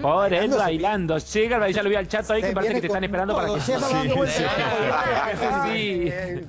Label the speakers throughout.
Speaker 1: Por él bailando. Llega, ya lo vi al chato ahí que parece que te están esperando para que... Sí.
Speaker 2: Eh,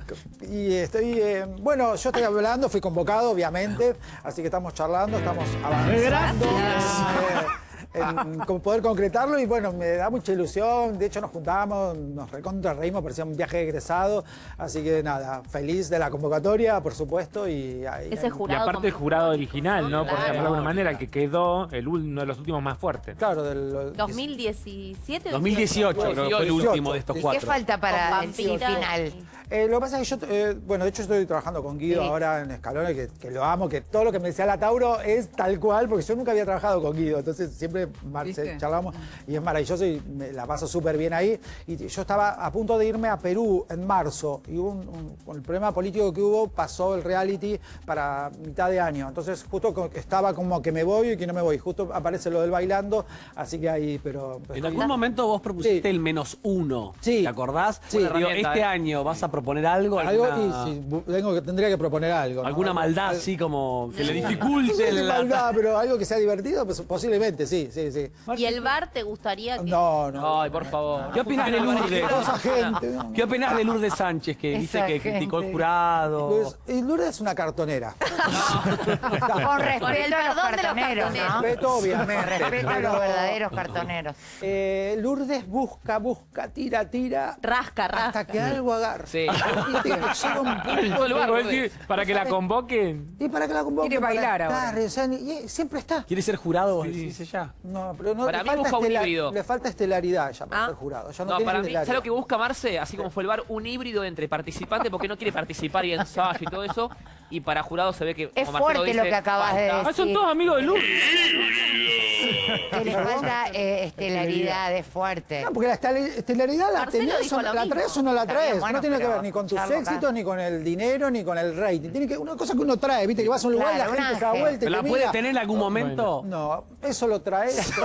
Speaker 2: Y estoy, eh, bueno, yo estoy hablando, fui convocado, obviamente, así que estamos charlando, estamos avanzando. En, en poder concretarlo y bueno, me da mucha ilusión, de hecho nos juntamos, nos recontra reímos, parecía un viaje egresado, así que nada, feliz de la convocatoria, por supuesto, y ahí-
Speaker 3: Ese
Speaker 1: Y
Speaker 3: jurado.
Speaker 1: aparte el jurado original, ¿no? Por
Speaker 3: Claro.
Speaker 1: llamarlo de alguna manera, el que quedó el uno de los últimos más fuertes.
Speaker 2: Claro, del...
Speaker 3: 2017 o
Speaker 4: 2018 creo que fue el
Speaker 2: 18.
Speaker 4: último de estos
Speaker 2: ¿Y
Speaker 5: ¿Qué
Speaker 4: cuatro.
Speaker 5: falta para el final?
Speaker 2: Eh, lo que pasa es que yo, eh, bueno, de hecho estoy trabajando con Guido
Speaker 5: Sí.
Speaker 2: ahora en Escalones, que, que lo amo, que todo lo que me decía la Tauro es tal cual, porque yo nunca había trabajado con Guido, entonces siempre mar-
Speaker 6: ¿Viste?
Speaker 2: charlamos y es maravilloso y me la paso súper bien ahí. Y yo estaba a punto de irme a Perú en marzo y hubo un- un- con el problema político que hubo, pasó el reality para mitad de año. Entonces justo estaba como que me voy y que no me voy. Justo aparece lo del bailando, así que ahí, pero...
Speaker 4: En algún momento vos propusiste
Speaker 2: Sí.
Speaker 4: el menos uno.
Speaker 2: Sí.
Speaker 4: ¿Te acordás?
Speaker 2: Sí.
Speaker 4: Digo, este
Speaker 7: ¿eh?
Speaker 4: año vas a proponer algo,
Speaker 2: Algo,
Speaker 4: alguna,
Speaker 2: y si tengo que, tendría que proponer algo. ¿no?
Speaker 4: alguna maldad
Speaker 2: Al-
Speaker 4: así como que le
Speaker 2: No
Speaker 4: dificulte
Speaker 2: sé de
Speaker 4: la...
Speaker 2: maldad, pero algo que sea divertido, pues, posiblemente, sí, sí, sí.
Speaker 3: ¿Y el bar te gustaría que.?
Speaker 2: No, no.
Speaker 7: Ay, por favor.
Speaker 4: ¿Qué opinás de Lourdes?
Speaker 2: Gente, no.
Speaker 4: ¿Qué opinás de Lourdes Sánchez que dice
Speaker 5: Esa
Speaker 4: que criticó el
Speaker 5: gente.
Speaker 4: jurado?
Speaker 2: Pues, y Lourdes es una cartonera.
Speaker 5: Con respeto a los cartoneros.
Speaker 2: Respeto, obviamente.
Speaker 5: Con respeto a los verdaderos cartoneros.
Speaker 2: eh, Lourdes busca, busca, tira, tira.
Speaker 3: Rasca, rasca.
Speaker 2: Hasta que algo agarre.
Speaker 7: Sí.
Speaker 1: Para que la convoquen.
Speaker 2: Y para que la convoque.
Speaker 6: Quiere
Speaker 2: para
Speaker 6: bailar ahora.
Speaker 2: y siempre está.
Speaker 4: ¿Quiere ser jurado? vos decís ella?
Speaker 2: No, pero no,
Speaker 7: Para
Speaker 2: le
Speaker 7: mí
Speaker 2: falta
Speaker 7: busca un híbrido.
Speaker 2: Le falta estelaridad ya para
Speaker 3: Ah.
Speaker 2: ser jurado. Ya no,
Speaker 7: No,
Speaker 2: tiene
Speaker 7: para mí. ¿sabes lo que busca Marce? Así como fue el bar, un híbrido entre participante, porque no quiere participar y ensayo y todo eso. Y para jurado se ve que.
Speaker 5: Es fuerte
Speaker 7: dice,
Speaker 5: lo que acabas de
Speaker 7: falta.
Speaker 1: Ah, son todos amigos de Lourdes.
Speaker 5: Que le falta eh, estelaridad, es fuerte.
Speaker 2: No, porque la estel- estelaridad la, tenés o- la traes o no la traes.
Speaker 5: bien, bueno,
Speaker 2: no tiene que ver ni con tus
Speaker 5: acá.
Speaker 2: éxitos, ni con el dinero, ni con el rating. Tiene que una cosa que uno trae, viste, que vas a un lugar y
Speaker 5: Claro,
Speaker 2: la gente se da vuelta y
Speaker 4: ¿La
Speaker 2: te
Speaker 4: puede
Speaker 2: mira.
Speaker 4: tener en algún momento?
Speaker 2: No, eso lo traes.